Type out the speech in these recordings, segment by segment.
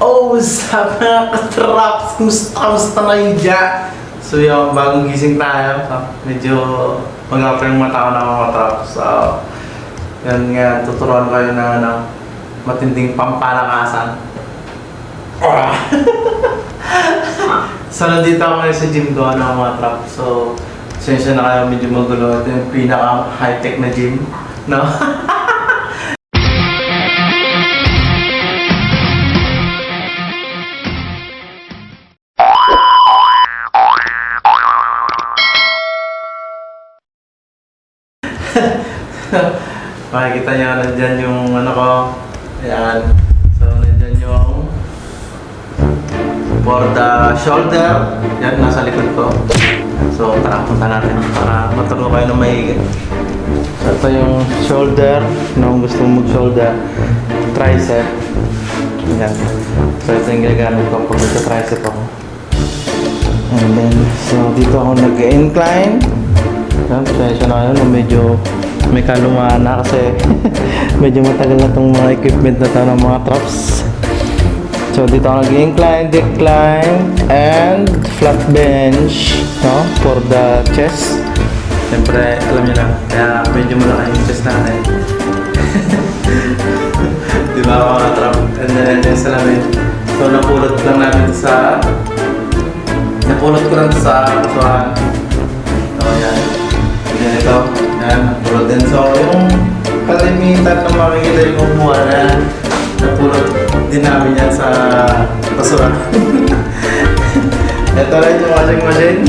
Oh, sabi mga katraps, kumusta, kumusta na yun dyan? So yung bagong gising tayo, so, medyo mag-upper yung mata ko na mga katraps. So, yan nga, tuturuan kayo ng ano, matinding pampalakasan. Ah! so nandito ako ngayon sa gym ko, ano mga traps. So, sensya na kayo medyo magulo. Ito yung pinaka high-tech na gym. No? Makikita niyo nandyan yung ano ko. Ayan. So, nandyan yung for the shoulder. Yan, nasa likod ko. So, tara, punta natin para maturo kayo ng maigi. So, ito yung shoulder. Kung gusto mong mag-shoulder. Tricep. Yan. So, ito yung ginagamit ko pag nagka-tricep ako. And then, so dito ako nag-incline. Yan, pasensya na no, medyo may kalumaan na kasi medyo matagal na itong mga equipment na to ng mga traps. So dito ako nag-incline, decline, and flat bench no, for the chest. Siyempre, alam niyo na, kaya medyo malaki yung chest natin. Di ba mga trap? And then, then salamin. So napulot lang namin ito sa napulot ko lang sa kasuhan. Din. So yung kalimitan na makikita yung kumuha na napulot din namin yan sa basura. ito rin yung washing machine.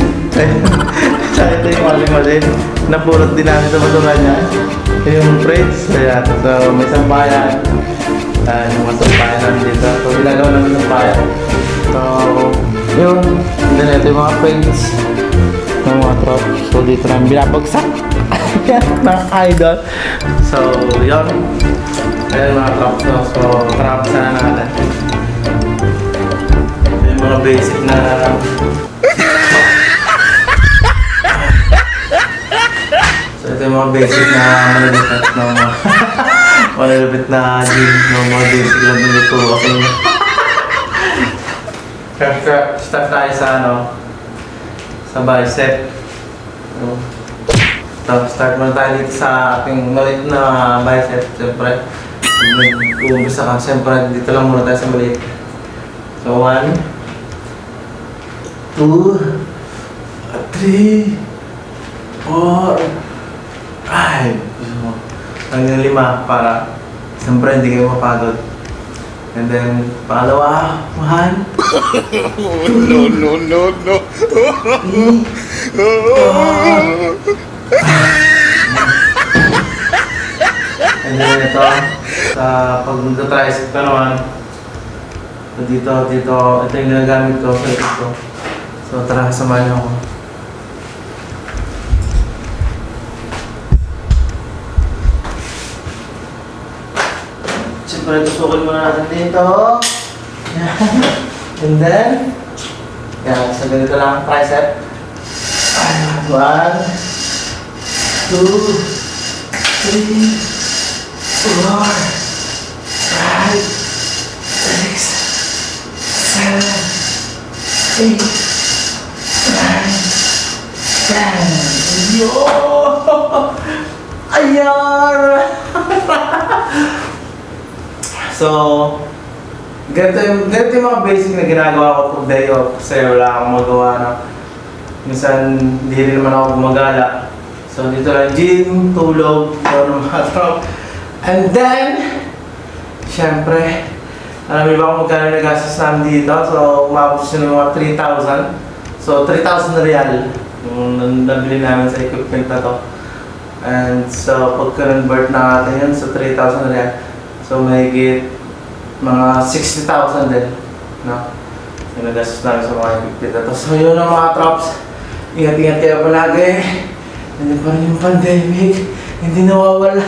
Tsaka ito yung washing machine. Napulot din namin sa basura niya. Yung fridge. Ayan. So may sampayan. Ayan yung mga sampayan namin dito. So ginagawa namin sampayan. So yun. Then ito yung mga frames ng mga trop. So dito namin binabagsak. ng idol. So yun. Ayan mga trop. So, so trap sana natin. Yung mga basic na So ito yung mga basic na malalipit na mga malalipit na gym ng mga basic ko sa inyo. Start, tayo sa ano, sa bicep. So, so, start muna tayo dito sa ating maliit na bicep. Siyempre, nag-uumpisa ka. Siyempre, dito lang muna tayo sa maliit. So, one, two, three, four, five. So, hanggang lima para siyempre hindi kayo mapagod. And then, pangalawa, one, no, no, no, no. And then ito, sa pag nagta-tricep ka naman, dito, dito, ito yung ginagamit ko sa ko. So tara, samahan niyo ako. Siyempre, tusukin muna natin dito. And then, yan, sa ganito lang, tricep. One, two, three, four, five, six, seven, eight, nine, ten. Yo! Ayan! so, ganito yung, ganito yung mga basic na ginagawa ko pag day off kasi wala akong magawa na. Minsan, hindi rin naman ako gumagala. So, dito lang gym, tulog, or mga. And then, syempre, alam niyo ba kung magkano nagastos namin dito? So, umabot siya ng mga 3,000. So, 3,000 real yung nabili namin sa equipment na to. And so, pagka-convert na natin yun sa 3,000 real, so may mga 60,000 din. No? Yung nagastos namin sa mga equipment na to. So, yun ang mga traps. Ingat-ingat kayo palagi. Pa rin yung pandemic. Hindi nawawala.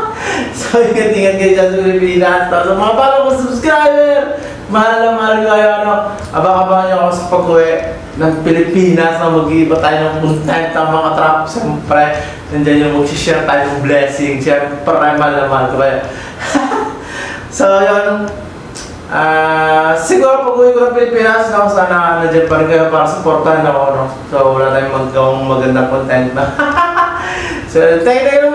so, ingat-ingat kayo dyan sa Pilipinas. Tapos, mga bago ko subscriber, mahal na mahal kayo. Ano, abang-abangan nyo ako sa pag-uwi ng Pilipinas na mag-iiba tayo ng content ng mga trap. Siyempre, nandiyan yung mag-share tayo ng blessing. Siyempre, mahal na mahal ko kayo. so, yun. Ah, siguro pag uwi ko ng Pilipinas, no, sana nandiyan pa rin kayo para supportahan ako, no. So, wala tayong magawang magandang content na. so, thank you